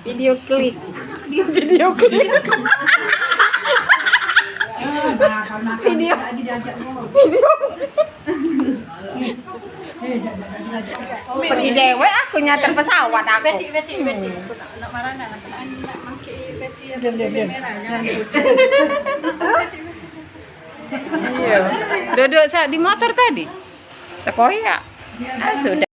Video klik. Video klik. Video. Video. Pergi dewe aku nyater pesawat aku. Beti, beti, beti. Aku nak marah nak nanti nak pakai beti yang merahnya. Iya. Duduk saat di motor tadi. Tekoyak. Ah, sudah.